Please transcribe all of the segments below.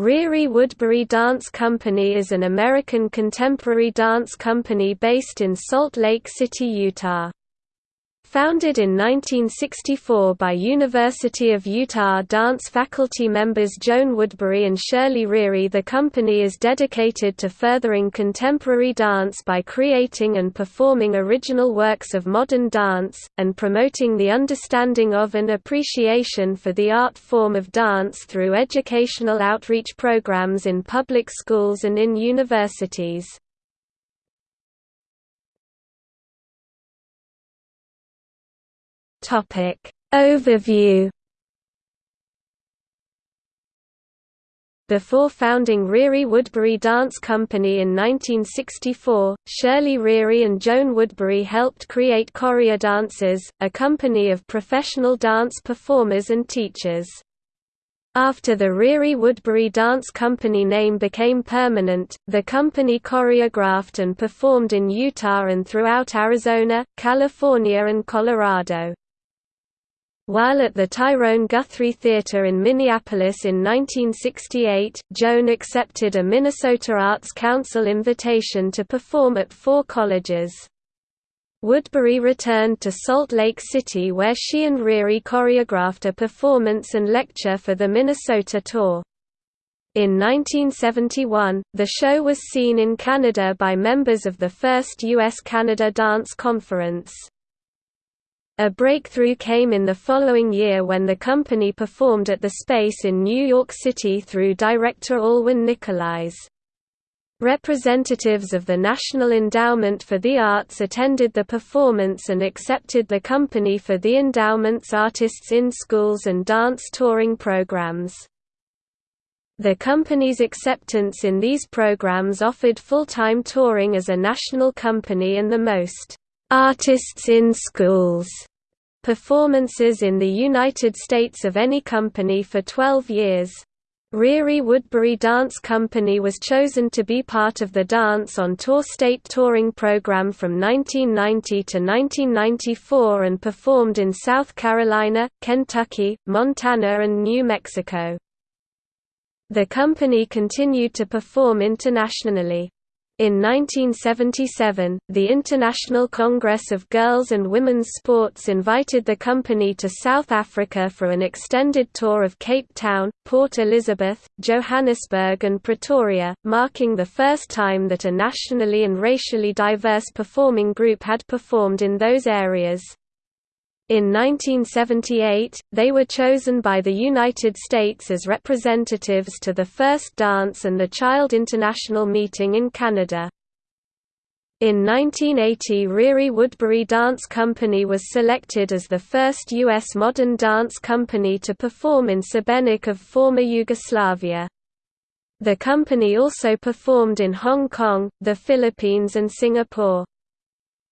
Ririe Woodbury Dance Company is an American contemporary dance company based in Salt Lake City, Utah. Founded in 1964 by University of Utah dance faculty members Joan Woodbury and Shirley Ririe the company is dedicated to furthering contemporary dance by creating and performing original works of modern dance, and promoting the understanding of and appreciation for the art form of dance through educational outreach programs in public schools and in universities. Topic Overview Before founding Ririe Woodbury Dance Company in 1964, Shirley Ririe and Joan Woodbury helped create Chorea Dancers, a company of professional dance performers and teachers. After the Ririe Woodbury Dance Company name became permanent, the company choreographed and performed in Utah and throughout Arizona, California and Colorado. While at the Tyrone Guthrie Theatre in Minneapolis in 1968, Joan accepted a Minnesota Arts Council invitation to perform at four colleges. Woodbury returned to Salt Lake City where she and Ririe choreographed a performance and lecture for the Minnesota tour. In 1971, the show was seen in Canada by members of the first U.S.-Canada Dance Conference. A breakthrough came in the following year when the company performed at the Space in New York City through director Alwin Nikolais. Representatives of the National Endowment for the Arts attended the performance and accepted the company for the endowment's artists in schools and dance touring programs. The company's acceptance in these programs offered full-time touring as a national company and the most artists in schools performances in the United States of any company for 12 years. Ririe Woodbury Dance Company was chosen to be part of the Dance on Tour state touring program from 1990 to 1994 and performed in South Carolina, Kentucky, Montana and New Mexico. The company continued to perform internationally. In 1977, the International Congress of Girls and Women's Sports invited the company to South Africa for an extended tour of Cape Town, Port Elizabeth, Johannesburg and Pretoria, marking the first time that a nationally and racially diverse performing group had performed in those areas. In 1978, they were chosen by the United States as representatives to the first Dance and the Child International meeting in Canada. In 1980 Ririe Woodbury Dance Company was selected as the first U.S. modern dance company to perform in Šibenik of former Yugoslavia. The company also performed in Hong Kong, the Philippines and Singapore.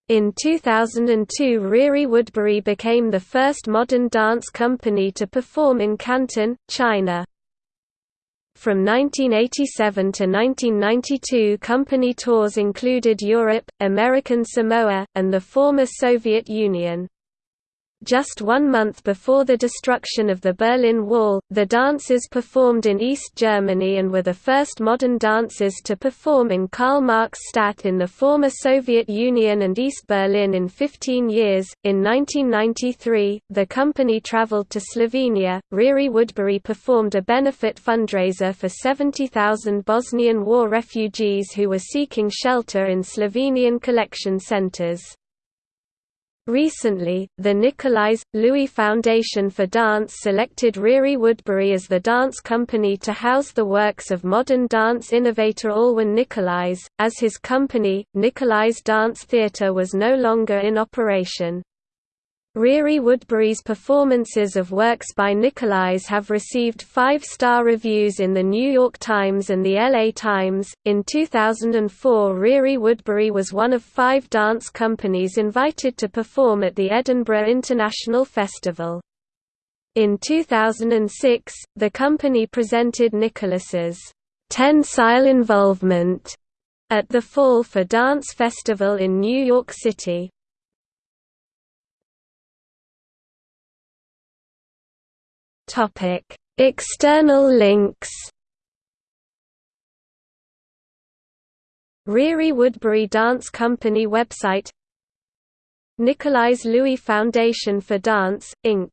In 2002 Ririe Woodbury became the first modern dance company to perform in Canton, China. From 1987 to 1992 company tours included Europe, American Samoa, and the former Soviet Union. Just one month before the destruction of the Berlin Wall, the dancers performed in East Germany and were the first modern dancers to perform in Karl Marx Stadt in the former Soviet Union and East Berlin in 15 years. In 1993, the company traveled to Slovenia. Ririe Woodbury performed a benefit fundraiser for 70,000 Bosnian war refugees who were seeking shelter in Slovenian collection centers. Recently, the Nikolais, Louis Foundation for Dance selected Ririe Woodbury as the dance company to house the works of modern dance innovator Alwin Nikolais, as his company, Nikolais Dance Theatre was no longer in operation. Ririe Woodbury's performances of works by Nikolais have received five-star reviews in the New York Times and the LA Times. In 2004, Ririe Woodbury was one of five dance companies invited to perform at the Edinburgh International Festival. In 2006, the company presented Nikolais's tensile involvement at the Fall for Dance Festival in New York City. External links. Ririe Woodbury Dance Company website. Nikolais Louis Foundation for Dance, Inc.